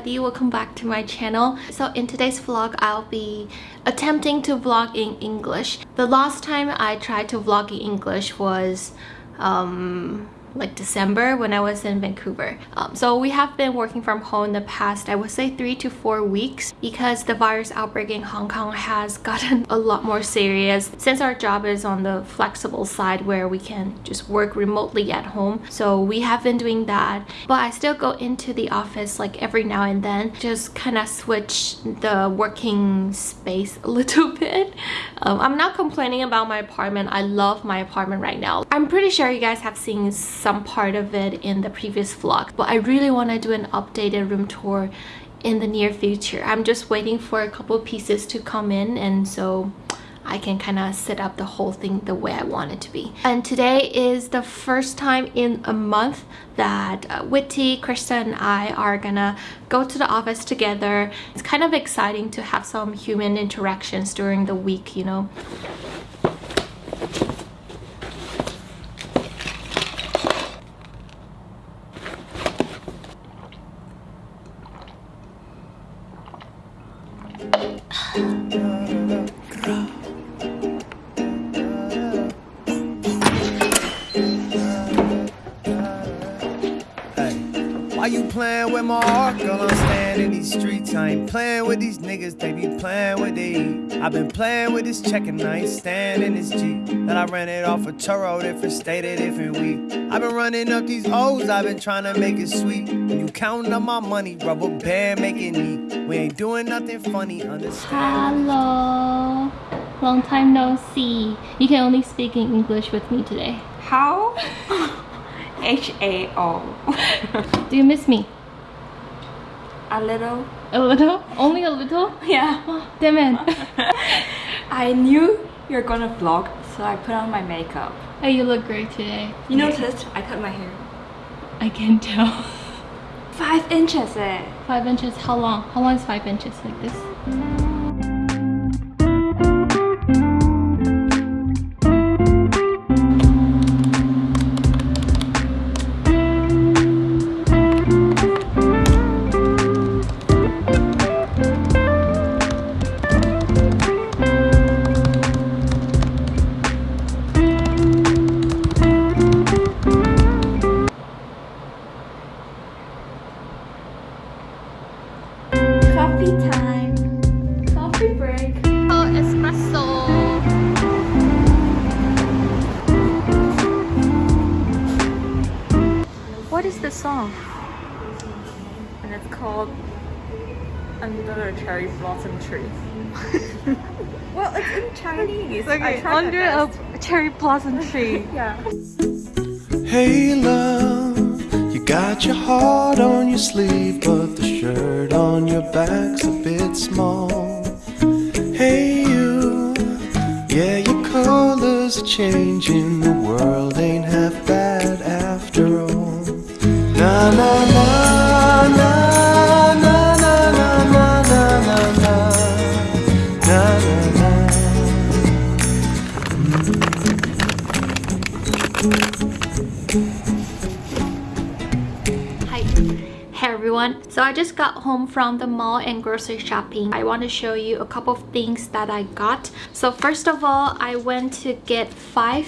everybody, welcome back to my channel. So in today's vlog, I'll be attempting to vlog in English. The last time I tried to vlog in English was um, like December when I was in Vancouver. Um, so we have been working from home the past, I would say three to four weeks because the virus outbreak in Hong Kong has gotten a lot more serious since our job is on the flexible side where we can just work remotely at home. So we have been doing that, but I still go into the office like every now and then, just kind of switch the working space a little bit. Um, I'm not complaining about my apartment. I love my apartment right now. I'm pretty sure you guys have seen some part of it in the previous vlog, but I really want to do an updated room tour in the near future. I'm just waiting for a couple pieces to come in and so I can kind of set up the whole thing the way I want it to be. And today is the first time in a month that uh, Witty, Krista and I are gonna go to the office together. It's kind of exciting to have some human interactions during the week, you know. You playing with my heart, girl? I'm staying in these streets. I ain't playing with these niggas, they be playing what they eat. I've been playing with this check and I ain't staying in this Jeep. That I rented off a Turo, different state, a different week. I've been running up these O's, I've been trying to make it sweet. You counting up my money, rubber band making neat. We ain't doing nothing funny, understand? Hello! Long time no see. You can only speak in English with me today. How? H A O. Do you miss me? A little. A little? Only a little? Yeah. Damn it. I knew you're gonna vlog, so I put on my makeup. Hey, you look great today. You noticed I cut my hair. I can tell. Five inches eh. Five inches, how long? How long is five inches like this? Well, it's Chinese. I tried my under a cherry blossom tree. Yeah. Hey love, you got your heart on your sleeve, but the shirt on your back's a bit small. Hey you, yeah your colors are changing, the world ain't half bad after all. Na na na Hi. Hey everyone. So I just got home from the mall and grocery shopping. I want to show you a couple of things that I got. So first of all, I went to get five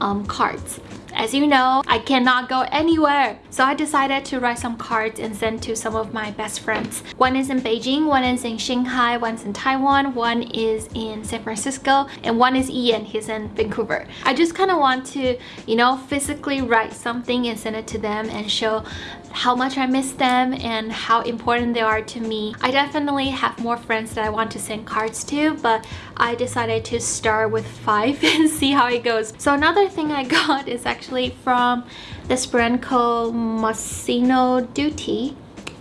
um, cards. As you know, I cannot go anywhere. So I decided to write some cards and send to some of my best friends. One is in Beijing, one is in Shanghai, one's in Taiwan, one is in San Francisco, and one is Ian, he's in Vancouver. I just kind of want to, you know, physically write something and send it to them and show how much I miss them and how important they are to me. I definitely have more friends that I want to send cards to, but I decided to start with five and see how it goes. So another thing I got is actually from this brand called Massimo Dutti.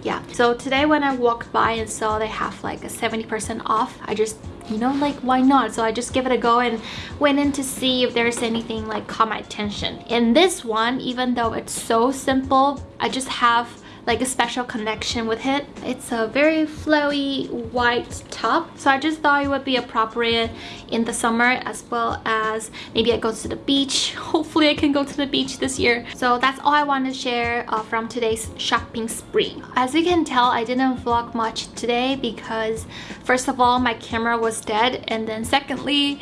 Yeah, so today when I walked by and saw they have like a 70% off, I just you know like why not? So i just give it a go and went in to see if there's anything like caught my attention. In this one even though it's so simple i just have like a special connection with it. It's a very flowy white top. So I just thought it would be appropriate in the summer as well as maybe I go to the beach. Hopefully I can go to the beach this year. So that's all I want to share uh, from today's shopping spree. As you can tell, I didn't vlog much today because first of all, my camera was dead and then secondly,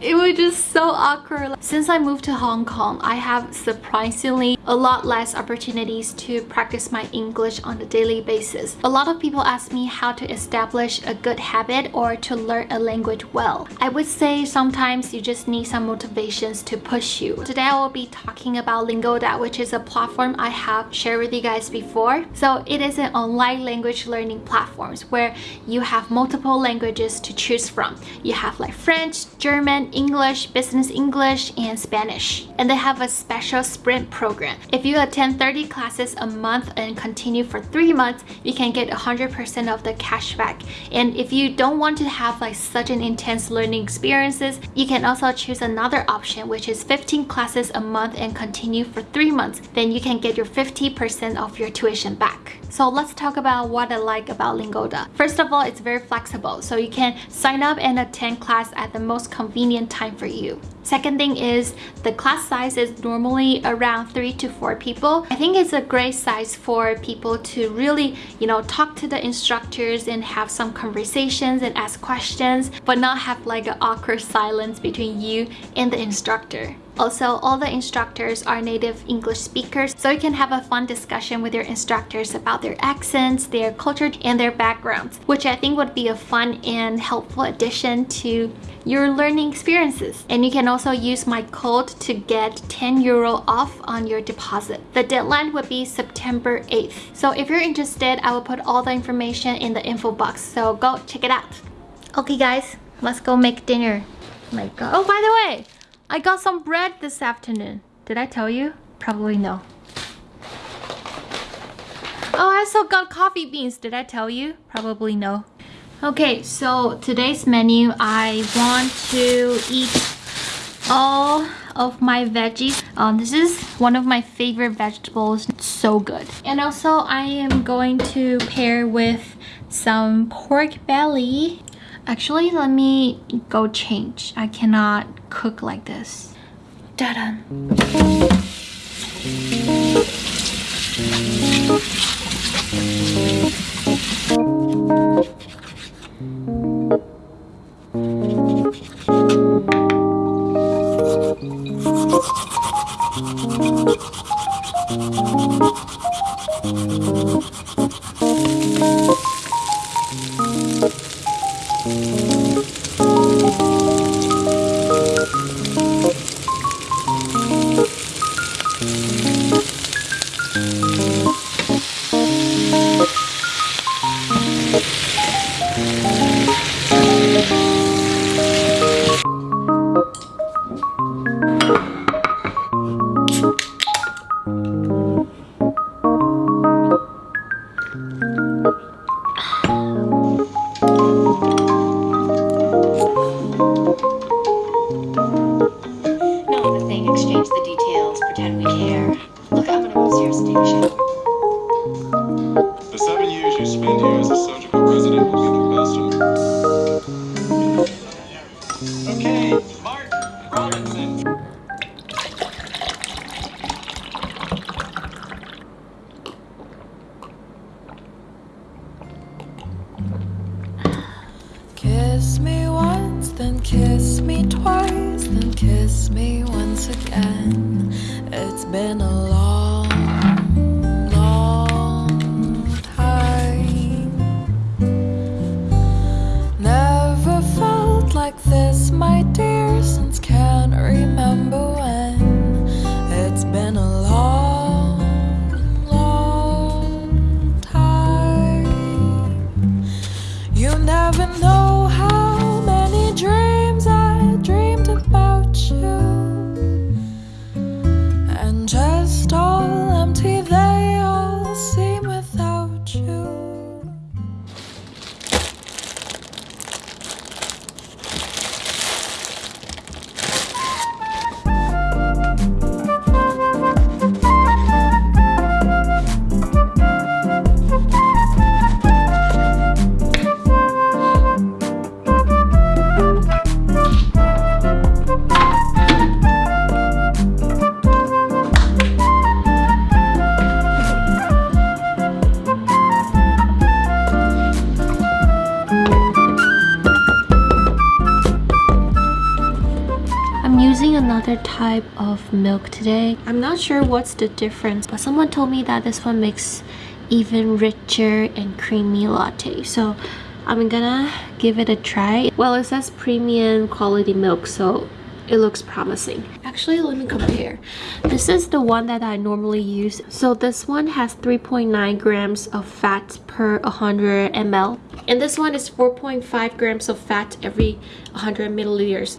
it was just so awkward. Since I moved to Hong Kong, I have surprisingly a lot less opportunities to practice my English on a daily basis. A lot of people ask me how to establish a good habit or to learn a language well. I would say sometimes you just need some motivations to push you. Today I will be talking about Lingoda, which is a platform I have shared with you guys before. So it is an online language learning platform where you have multiple languages to choose from. You have like French, German, English, Business English, and Spanish. And they have a special sprint program. If you attend 30 classes a month and continue for 3 months, you can get 100% of the cash back. And if you don't want to have like such an intense learning experiences, you can also choose another option which is 15 classes a month and continue for 3 months. Then you can get your 50% of your tuition back. So let's talk about what I like about Lingoda. First of all, it's very flexible. So you can sign up and attend class at the most convenient time for you. Second thing is the class size is normally around three to four people. I think it's a great size for people to really, you know, talk to the instructors and have some conversations and ask questions, but not have like an awkward silence between you and the instructor. Also, all the instructors are native English speakers, so you can have a fun discussion with your instructors about their accents, their culture, and their backgrounds, which I think would be a fun and helpful addition to your learning experiences. And you can also use my code to get 10 euro off on your deposit. The deadline would be September 8th. So if you're interested, I will put all the information in the info box, so go check it out. Okay guys, let's go make dinner. Oh my god. Oh, by the way, I got some bread this afternoon. Did I tell you? Probably no. Oh, I also got coffee beans. Did I tell you? Probably no. Okay, so today's menu, I want to eat all of my veggies. Um, this is one of my favorite vegetables. It's so good. And also, I am going to pair with some pork belly Actually, let me go change. I cannot cook like this. Ta-da! Just all another type of milk today. I'm not sure what's the difference, but someone told me that this one makes even richer and creamy latte. So I'm gonna give it a try. Well, it says premium quality milk, so it looks promising actually let me compare this is the one that i normally use so this one has 3.9 grams of fat per 100 ml and this one is 4.5 grams of fat every 100 milliliters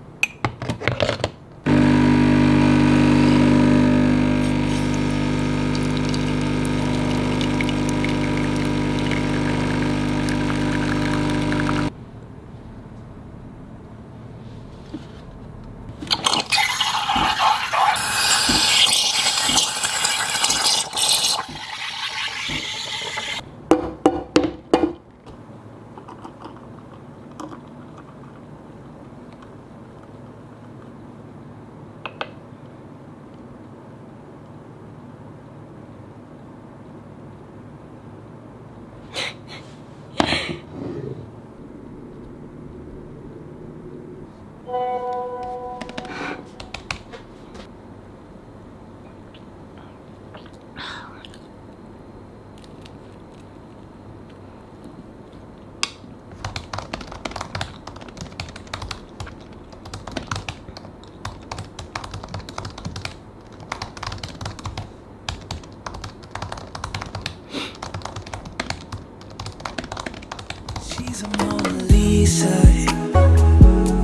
She's a Mona Lisa.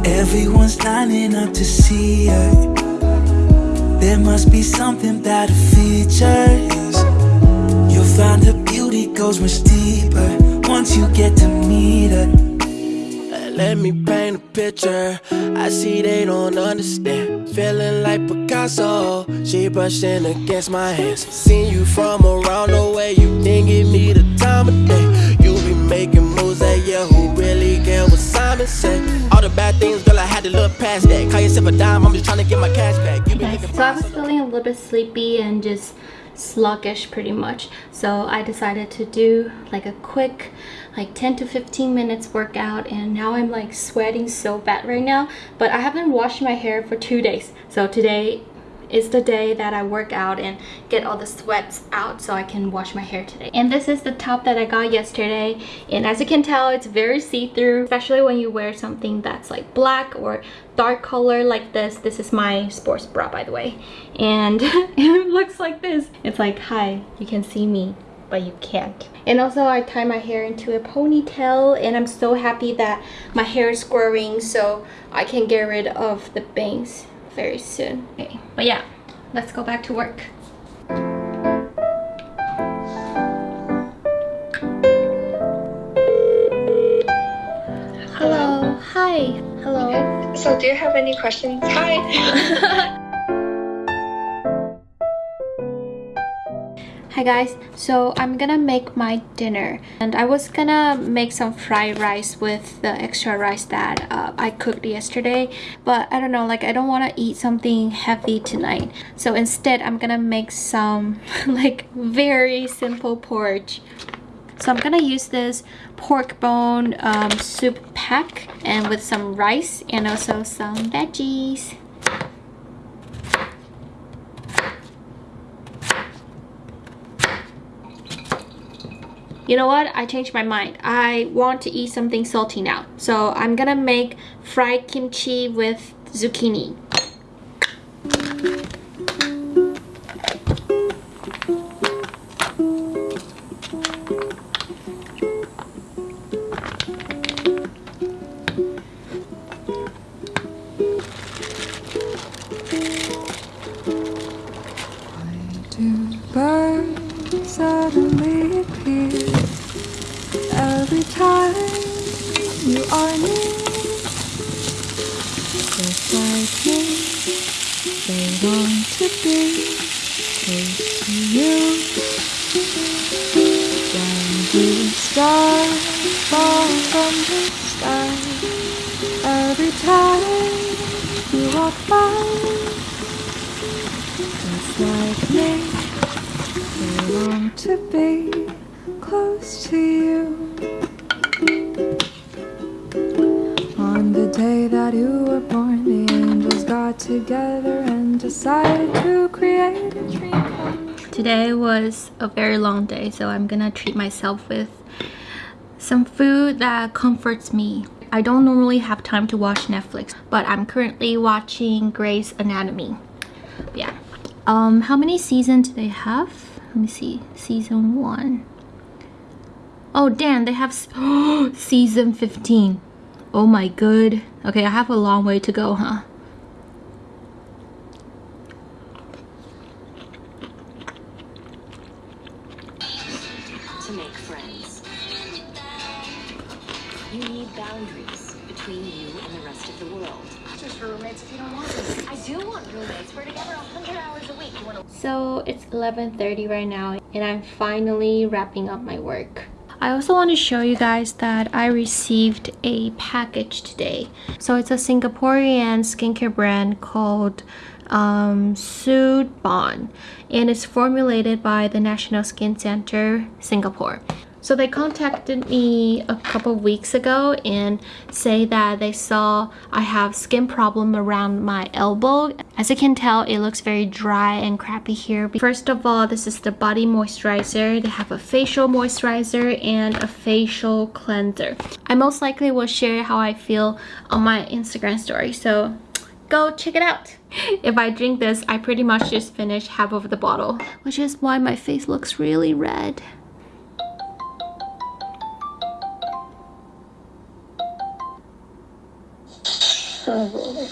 Everyone's lining up to see her. There must be something her features. You'll find her beauty goes much deeper once you get to meet her. Let me paint a picture. I see they don't understand. Feeling like Picasso. She brushing against my hands. Seen you from around the way. You didn't give me the time of day. All the bad things, girl, I had to look past that. Call yourself a dime, I'm just trying to get my cash back. Been so i was feeling a little bit sleepy and just sluggish pretty much. So i decided to do like a quick like 10 to 15 minutes workout and now i'm like sweating so bad right now. But i haven't washed my hair for two days. So today is the day that I work out and get all the sweats out so I can wash my hair today. And this is the top that I got yesterday. And as you can tell, it's very see-through, especially when you wear something that's like black or dark color like this. This is my sports bra, by the way. And it looks like this. It's like, hi, you can see me but you can't. And also I tie my hair into a ponytail and I'm so happy that my hair is growing so I can get rid of the bangs very soon. Okay, but yeah, let's go back to work. Hello, hi, hello. So, do you have any questions? Hi. Hi guys, so I'm gonna make my dinner and I was gonna make some fried rice with the extra rice that uh, I cooked yesterday but I don't know like I don't want to eat something heavy tonight. So instead I'm gonna make some like very simple porridge. So I'm gonna use this pork bone um, soup pack and with some rice and also some veggies You know what? I changed my mind. I want to eat something salty now. So I'm gonna make fried kimchi with zucchini. To be close to you. When do stars fall from the sky every time you walk by? Just like me, they long to be close to you. Today was a very long day, so I'm gonna treat myself with some food that comforts me. I don't normally have time to watch Netflix, but I'm currently watching Grey's Anatomy. Yeah. Um, how many seasons do they have? Let me see. Season one. Oh, damn, they have season 15. Oh my good. Okay, I have a long way to go, huh? Between you and the rest of the world. Just for roommates if you don't want them. I do want roommates. We're together 100 hours a week. You want to So it's 11.30 right now and I'm finally wrapping up my work. I also want to show you guys that I received a package today. So it's a Singaporean skincare brand called um, Suu Balm and it's formulated by the National Skin Center Singapore. So they contacted me a couple weeks ago and say that they saw I have skin problem around my elbow. As you can tell, it looks very dry and crappy here. First of all, this is the body moisturizer. They have a facial moisturizer and a facial cleanser. I most likely will share how I feel on my Instagram story. So go check it out. If I drink this, I pretty much just finish half of the bottle, which is why my face looks really red. You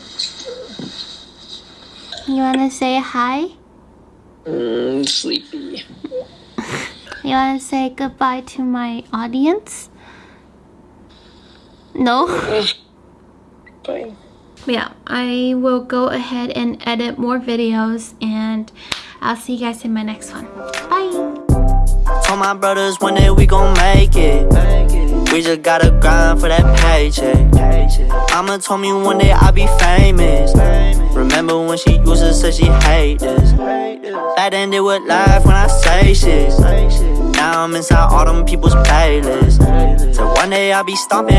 wanna say hi? Mm, sleepy. You wanna say goodbye to my audience? No? Fine. yeah, I will go ahead and edit more videos and I'll see you guys in my next one. Bye! Told my brothers one day we gon' make it. We just gotta grind for that paycheck. Mama told me one day I'll be famous. Remember when she used to say she hate this? Then they would laugh when I say shit. Now I'm inside all them people's playlists. So one day I'll be stomping.